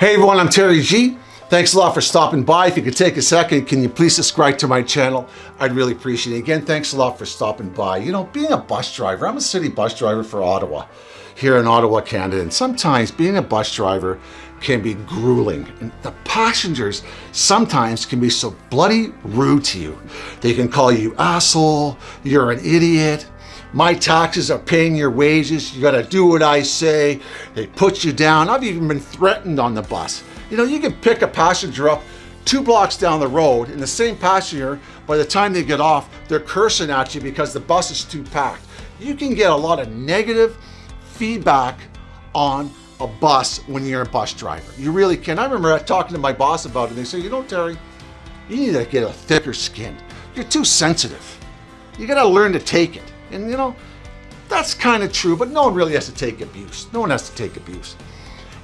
Hey everyone, I'm Terry G. Thanks a lot for stopping by. If you could take a second, can you please subscribe to my channel? I'd really appreciate it. Again, thanks a lot for stopping by. You know, being a bus driver, I'm a city bus driver for Ottawa, here in Ottawa, Canada. And sometimes being a bus driver can be grueling. And the passengers sometimes can be so bloody rude to you. They can call you asshole, you're an idiot, my taxes are paying your wages. You got to do what I say. They put you down. I've even been threatened on the bus. You know, you can pick a passenger up two blocks down the road and the same passenger, by the time they get off, they're cursing at you because the bus is too packed. You can get a lot of negative feedback on a bus when you're a bus driver. You really can. I remember talking to my boss about it. And they said, you know, Terry, you need to get a thicker skin. You're too sensitive. You got to learn to take it. And you know, that's kind of true, but no one really has to take abuse. No one has to take abuse.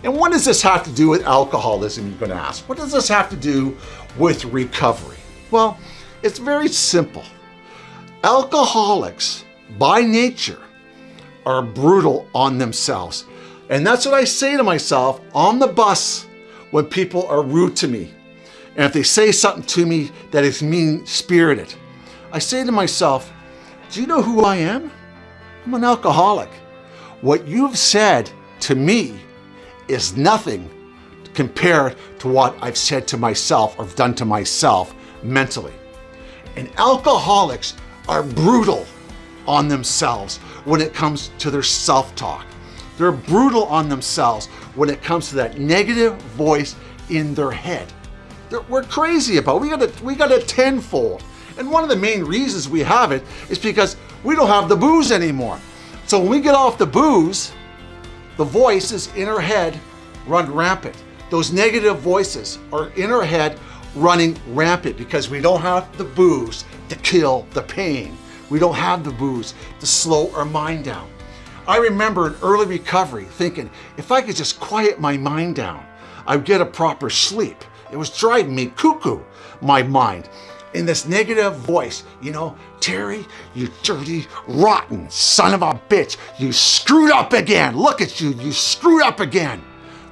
And what does this have to do with alcoholism, you're going to ask? What does this have to do with recovery? Well, it's very simple. Alcoholics, by nature, are brutal on themselves. And that's what I say to myself on the bus when people are rude to me. And if they say something to me that is mean-spirited, I say to myself, do you know who I am? I'm an alcoholic. What you've said to me is nothing compared to what I've said to myself or done to myself mentally. And alcoholics are brutal on themselves when it comes to their self-talk. They're brutal on themselves when it comes to that negative voice in their head. We're crazy about. We got a we got a tenfold. And one of the main reasons we have it is because we don't have the booze anymore. So when we get off the booze, the voices in our head run rampant. Those negative voices are in our head running rampant because we don't have the booze to kill the pain. We don't have the booze to slow our mind down. I remember in early recovery thinking, if I could just quiet my mind down, I'd get a proper sleep. It was driving me cuckoo, my mind in this negative voice, you know, Terry, you dirty, rotten son of a bitch, you screwed up again. Look at you, you screwed up again.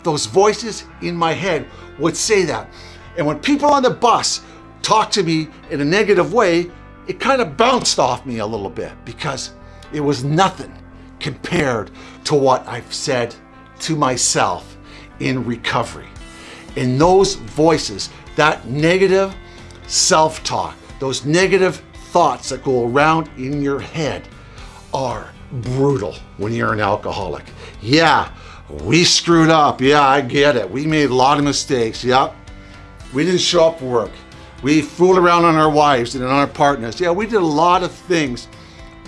Those voices in my head would say that. And when people on the bus talk to me in a negative way, it kind of bounced off me a little bit because it was nothing compared to what I've said to myself in recovery. And those voices, that negative self-talk, those negative thoughts that go around in your head are brutal when you're an alcoholic. Yeah, we screwed up. Yeah, I get it. We made a lot of mistakes. Yep. We didn't show up for work. We fooled around on our wives and on our partners. Yeah, we did a lot of things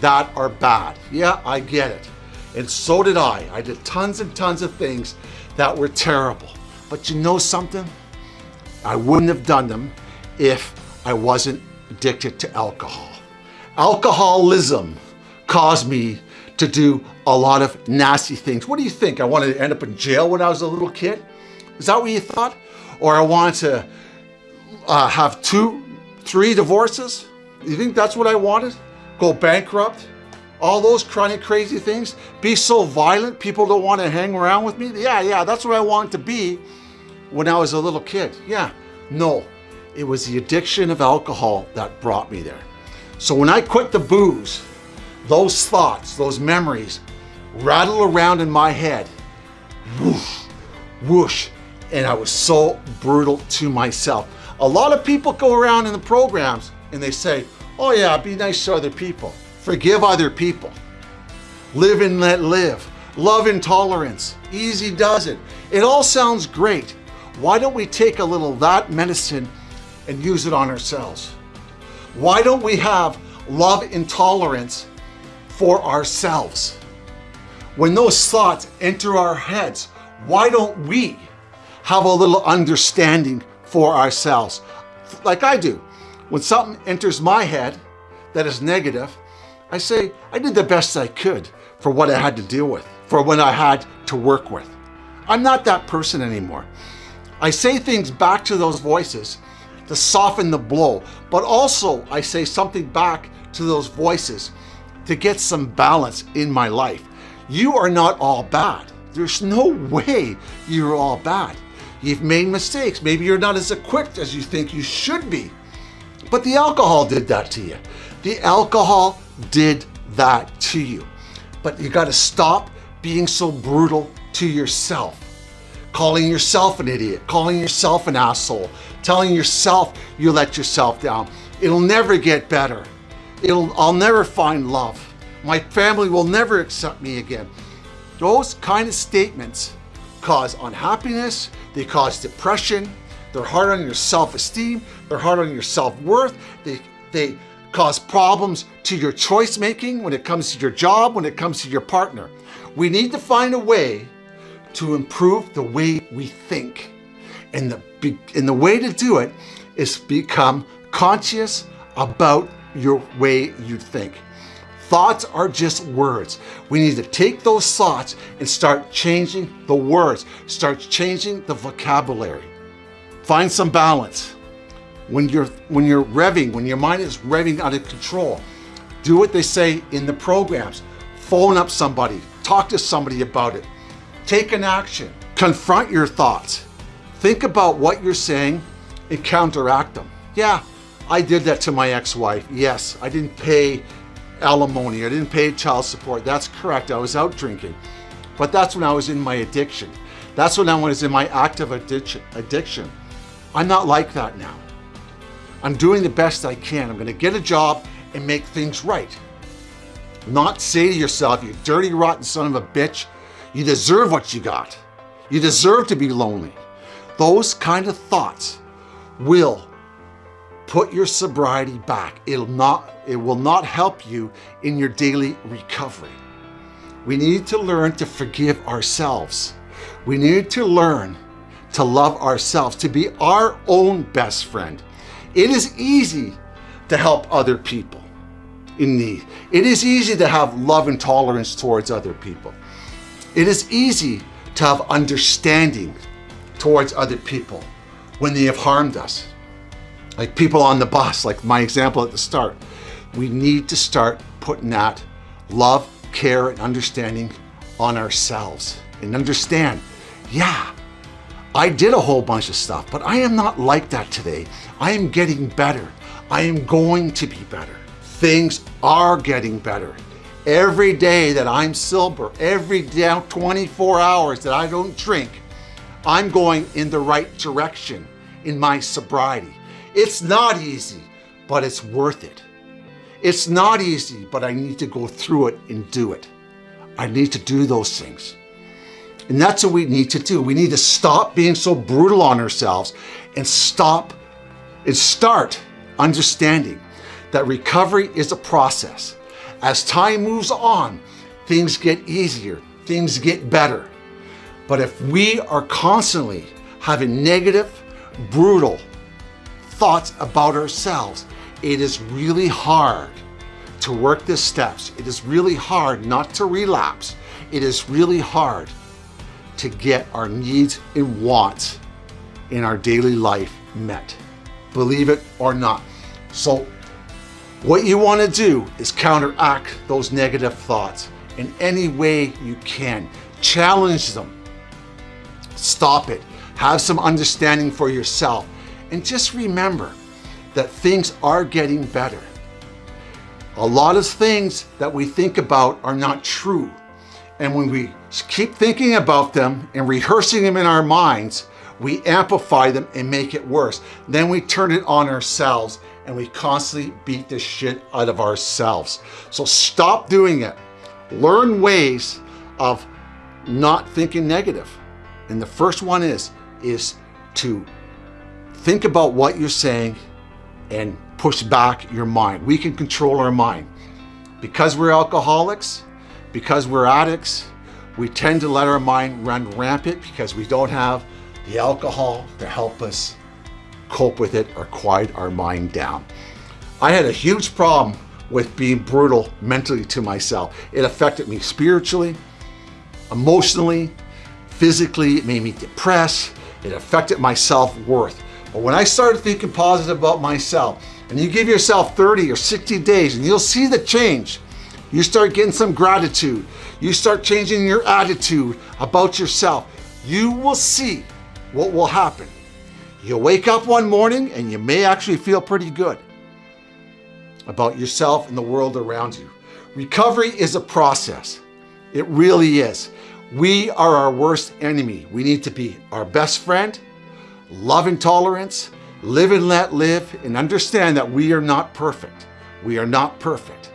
that are bad. Yeah, I get it. And so did I. I did tons and tons of things that were terrible. But you know something? I wouldn't have done them if I wasn't addicted to alcohol. Alcoholism caused me to do a lot of nasty things. What do you think? I wanted to end up in jail when I was a little kid? Is that what you thought? Or I wanted to uh, have two, three divorces? You think that's what I wanted? Go bankrupt? All those chronic crazy things? Be so violent people don't want to hang around with me? Yeah, yeah, that's what I wanted to be when I was a little kid. Yeah, no, it was the addiction of alcohol that brought me there. So when I quit the booze, those thoughts, those memories rattle around in my head, whoosh, whoosh, and I was so brutal to myself. A lot of people go around in the programs and they say, oh yeah, be nice to other people. Forgive other people. Live and let live. Love intolerance. Easy does it. It all sounds great. Why don't we take a little that medicine and use it on ourselves? Why don't we have love intolerance for ourselves? When those thoughts enter our heads, why don't we have a little understanding for ourselves? Like I do. When something enters my head that is negative, I say, I did the best I could for what I had to deal with, for what I had to work with. I'm not that person anymore. I say things back to those voices to soften the blow. But also I say something back to those voices to get some balance in my life. You are not all bad. There's no way you're all bad. You've made mistakes. Maybe you're not as equipped as you think you should be. But the alcohol did that to you. The alcohol did that to you. But you got to stop being so brutal to yourself. Calling yourself an idiot, calling yourself an asshole, telling yourself you let yourself down. It'll never get better. It'll, I'll never find love. My family will never accept me again. Those kind of statements cause unhappiness, they cause depression, they're hard on your self-esteem, they're hard on your self-worth, they, they cause problems to your choice making when it comes to your job, when it comes to your partner. We need to find a way to improve the way we think. And the, and the way to do it is become conscious about your way you think. Thoughts are just words. We need to take those thoughts and start changing the words, start changing the vocabulary. Find some balance. When you're, when you're revving, when your mind is revving out of control, do what they say in the programs. Phone up somebody, talk to somebody about it. Take an action, confront your thoughts. Think about what you're saying and counteract them. Yeah, I did that to my ex-wife. Yes, I didn't pay alimony. I didn't pay child support. That's correct. I was out drinking. But that's when I was in my addiction. That's when I was in my active addiction. I'm not like that now. I'm doing the best I can. I'm going to get a job and make things right. Not say to yourself, you dirty, rotten son of a bitch, you deserve what you got. You deserve to be lonely. Those kind of thoughts will put your sobriety back. It'll not, it will not help you in your daily recovery. We need to learn to forgive ourselves. We need to learn to love ourselves, to be our own best friend. It is easy to help other people in need. It is easy to have love and tolerance towards other people. It is easy to have understanding towards other people when they have harmed us like people on the bus, like my example at the start. We need to start putting that love, care, and understanding on ourselves and understand, yeah, I did a whole bunch of stuff, but I am not like that today. I am getting better. I am going to be better. Things are getting better. Every day that I'm sober, every day, 24 hours that I don't drink, I'm going in the right direction in my sobriety. It's not easy, but it's worth it. It's not easy, but I need to go through it and do it. I need to do those things. And that's what we need to do. We need to stop being so brutal on ourselves and stop and start understanding that recovery is a process. As time moves on, things get easier, things get better. But if we are constantly having negative, brutal, thoughts about ourselves. It is really hard to work the steps. It is really hard not to relapse. It is really hard to get our needs and wants in our daily life met. Believe it or not. So what you want to do is counteract those negative thoughts in any way you can. Challenge them. Stop it. Have some understanding for yourself and just remember that things are getting better. A lot of things that we think about are not true. And when we keep thinking about them and rehearsing them in our minds, we amplify them and make it worse. Then we turn it on ourselves and we constantly beat the shit out of ourselves. So stop doing it. Learn ways of not thinking negative. And the first one is, is to Think about what you're saying and push back your mind. We can control our mind. Because we're alcoholics, because we're addicts, we tend to let our mind run rampant because we don't have the alcohol to help us cope with it or quiet our mind down. I had a huge problem with being brutal mentally to myself. It affected me spiritually, emotionally, physically, it made me depressed, it affected my self-worth. But when I started thinking positive about myself, and you give yourself 30 or 60 days and you'll see the change. You start getting some gratitude. You start changing your attitude about yourself. You will see what will happen? You wake up one morning and you may actually feel pretty good about yourself and the world around you. Recovery is a process. It really is. We are our worst enemy. We need to be our best friend, love and tolerance, live and let live, and understand that we are not perfect. We are not perfect.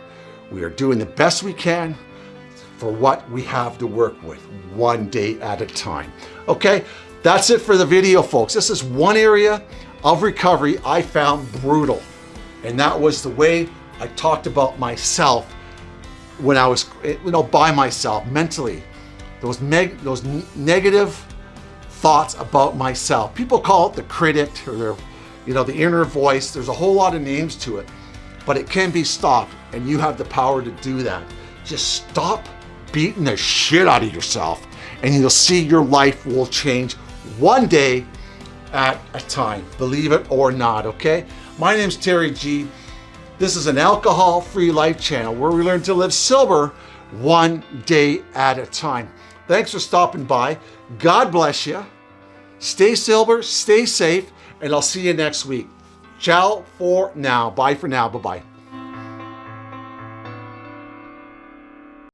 We are doing the best we can for what we have to work with, one day at a time. Okay, that's it for the video, folks. This is one area of recovery I found brutal. And that was the way I talked about myself when I was, eh, you know, by myself mentally. Those, neg those negative thoughts about myself. People call it the critic or their, you know, the inner voice. There's a whole lot of names to it, but it can be stopped and you have the power to do that. Just stop beating the shit out of yourself and you'll see your life will change one day at a time, believe it or not, okay? My name's Terry G. This is an alcohol-free life channel where we learn to live sober one day at a time. Thanks for stopping by. God bless you. Stay sober, stay safe, and I'll see you next week. Ciao for now. Bye for now. Bye-bye.